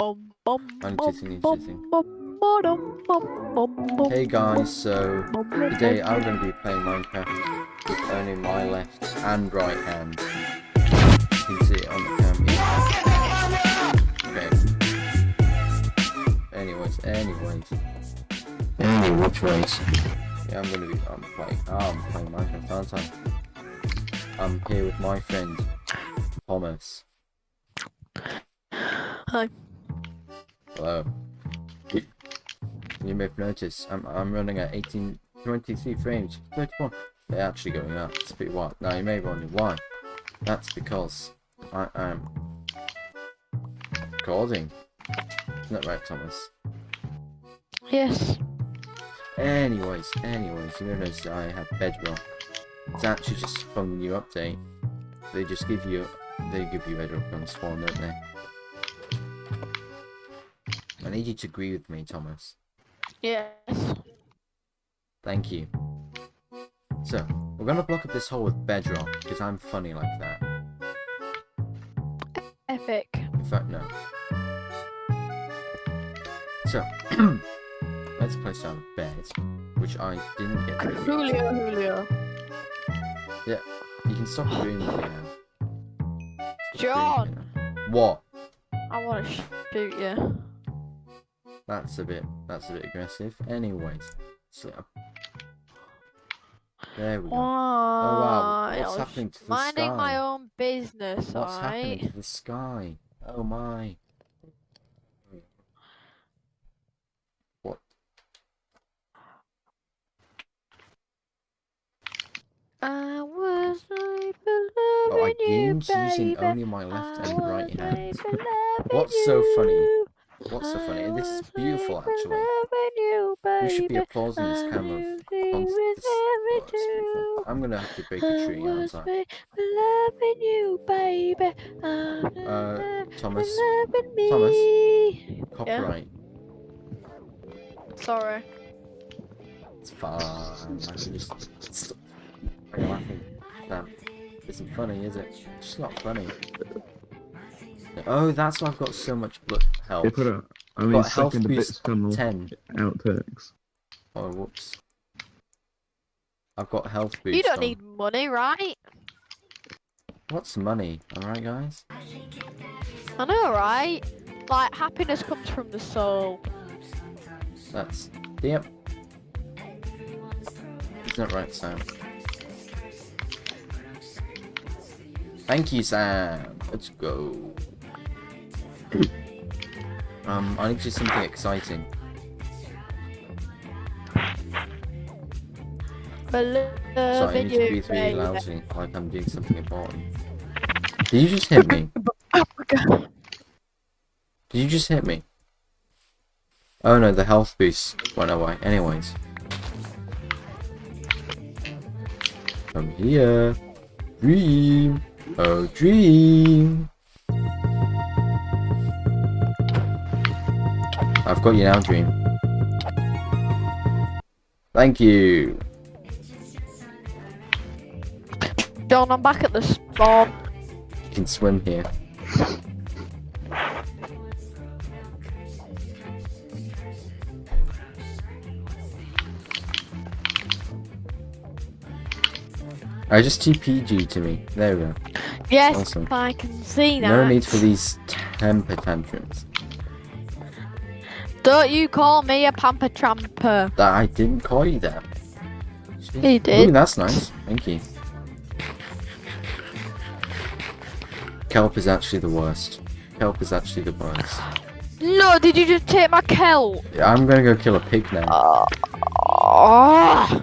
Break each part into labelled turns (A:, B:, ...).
A: I'm cheating, cheating. Hey guys, so
B: bum, bum,
A: today. I'm going to be playing Minecraft with only my left and right hand. You can see it on the camera. Okay. Anyways, anyways. Anyways. Yeah, I'm gonna be. I'm playing. Oh, I'm playing Minecraft, aren't I? I'm here with my friend Thomas.
B: Hi.
A: Um, Hello. You, you may have noticed I'm I'm running at 18, 23 frames. 31. They're actually going up. It's a bit wild. Now you may wonder why. That's because I am recording. Isn't that right, Thomas?
B: Yes.
A: Anyways, anyways, you notice I have Bedrock. It's actually just from the new update. They just give you, they give you Bedrock on spawn, don't they? I need you to agree with me, Thomas.
B: Yes.
A: Thank you. So, we're gonna block up this hole with Bedrock, because I'm funny like that.
B: Epic.
A: In fact, no. So, let's place down a bed, which I didn't get to do.
B: Julio, Yeah,
A: You can stop doing that now.
B: John,
A: What?
B: I want to shoot you.
A: That's a bit, that's a bit aggressive. Anyways, so there we go.
B: Oh, Why?
A: What's
B: I was
A: happening to the
B: minding my own business,
A: What's happening
B: alright?
A: to the sky? Oh my. What?
B: I was like
A: Oh, I games using only my left
B: I
A: and right hand. What's so funny? What's so funny? And this is beautiful, actually. We should be applauding this camera. of
B: he
A: cons-
B: was
A: this- oh, it's beautiful.
B: everything.
A: I'm gonna have to break a tree, aren't I?
B: loving you, baby.
A: Uh, Thomas. Thomas, Copyright.
B: Sorry.
A: It's fine. I can just stop. Laughing. That isn't funny, is it? It's just not funny. Oh, that's why I've got so much blood health.
C: They put a, I mean,
A: got health
C: second a bit
A: boost
C: tunnel
A: 10.
C: outtakes.
A: Oh, whoops. I've got health boost
B: You don't
A: on.
B: need money, right?
A: What's money? Alright, guys?
B: I know, right? Like, happiness comes from the soul.
A: That's. Yep. Isn't that right, Sam? Thank you, Sam. Let's go. Um, I need to do something exciting.
B: But
A: So I need to breathe really loudly, like I'm doing something important. Did you just hit me?
B: Africa.
A: Did you just hit me? Oh no, the health boost went away. Anyways. Come here. Dream. Oh, dream. I've got you now, Dream. Thank you.
B: John, I'm back at the spawn.
A: You can swim here. Oh, I just TPG to me. There we go.
B: Yes,
A: Awesome.
B: I can see that.
A: No need for these temper tantrums.
B: Don't you call me a pamper tramper.
A: That I didn't call you that. Ooh,
B: did.
A: that's nice. Thank you. Kelp is actually the worst. Kelp is actually the worst.
B: No, did you just take my kelp?
A: Yeah, I'm gonna go kill a pig now.
B: Oh,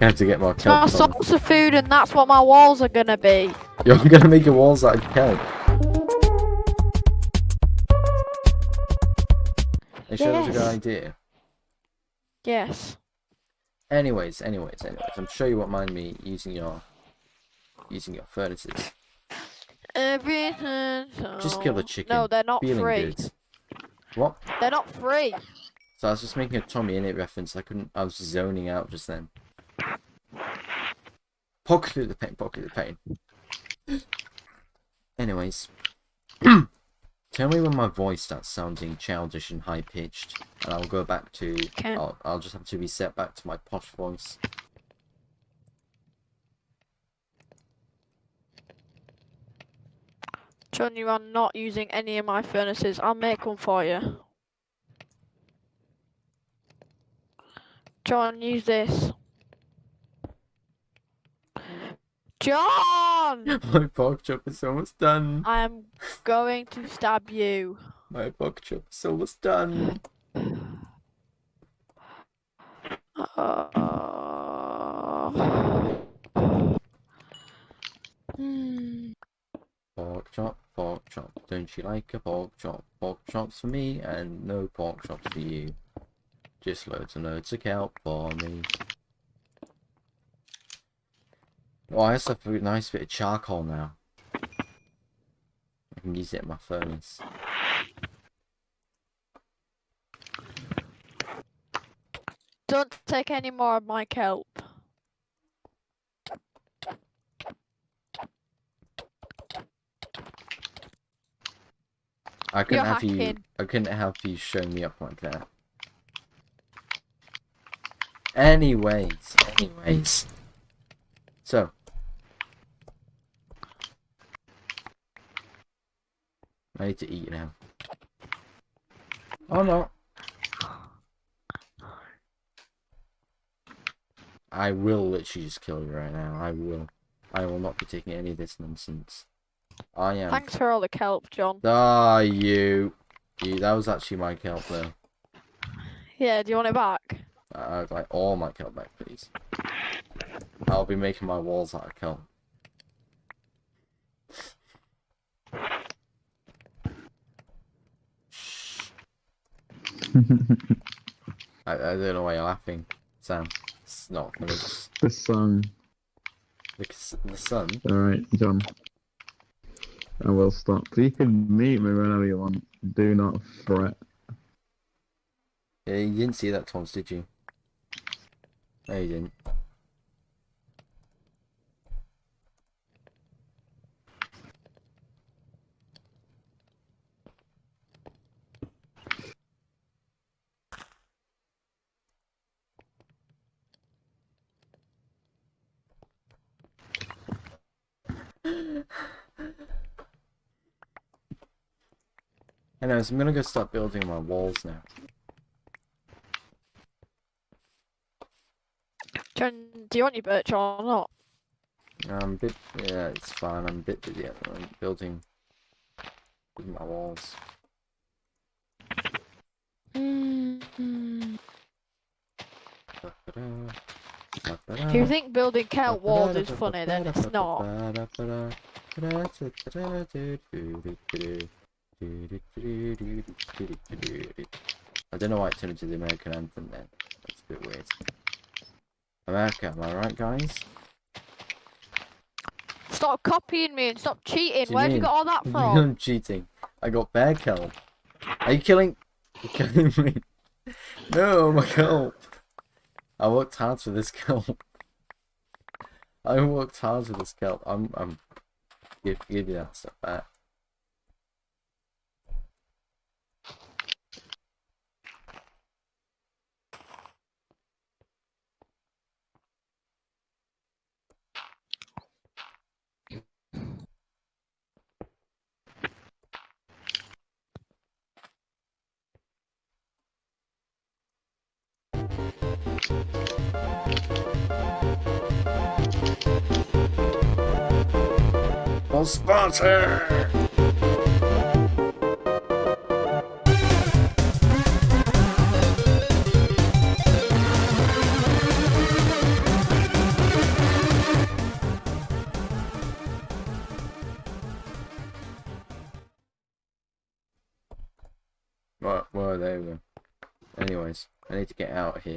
A: I have to get more
B: my
A: kelp. from-
B: source of food, and that's what my walls are gonna be.
A: You're gonna make your walls out of kelp. Are you sure that's a good idea?
B: Yes.
A: Anyways, anyways, anyways, I'm sure you won't mind me using your using your furnaces.
B: Everything.
A: Just kill the chicken.
B: No, they're not
A: Feeling
B: free.
A: good. What?
B: They're not free.
A: So I was just making a TommyInnit reference. I couldn't. I was zoning out just then. Poke through the pain. Poke through the pain. Anyways, Tell me when my voice starts sounding childish and high pitched, and I'll go back to. I'll, I'll just have to reset back to my posh voice.
B: John, you are not using any of my furnaces. I'll make one for you. John, use this. John!
A: my pork chop is almost done.
B: I am going to stab you.
A: My pork chop is almost done.
B: Uh, hmm.
A: Pork chop, pork chop. Don't you like a pork chop? Pork chops for me and no pork chops for you. Just loads and loads of kelp for me. Oh, I also have a nice bit of charcoal now. I can use it in my furnace.
B: Don't take any more of my kelp.
A: I couldn't
B: You're
A: have you.
B: hacking.
A: I couldn't have you show me up like that. Anyways, anyways. So. I need to eat now. Oh no. I will literally just kill you right now. I will. I will not be taking any of this nonsense. I am.
B: Thanks for all the kelp, John.
A: Ah, you. You, that was actually my kelp though.
B: Yeah, do you want it back?
A: Uh, I'd like all my kelp back, please. I'll be making my walls out of kelp. I, I don't know why you're laughing, Sam. It's not
C: the sun.
A: the, the sun.
C: Alright, John. I will stop. You can meet me whenever you want. Do not fret.
A: Yeah, you didn't see that, Thomas, did you? No, you didn't. Anyways, I'm gonna go start building my walls now.
B: John, do you want your birch or not?
A: I'm a bit, yeah, it's fine. I'm a bit busy at the moment building building my walls.
B: Mm.
A: If
B: If you think building kelp walls is funny, then it's not.
A: I don't know why it turned into the American anthem then. That's a bit weird. America, am I right, guys?
B: Stop copying me and stop cheating. Where'd you get all that from?
A: I'm cheating. I got bear kelp. Are you killing? You're killing me. No, my kelp. I worked hard for this kelp. I worked hard for this kelp. I'm, I'm. Give, give you that stuff back. Full sponsor. Well, well, there we go. Anyways, I need to get out of here.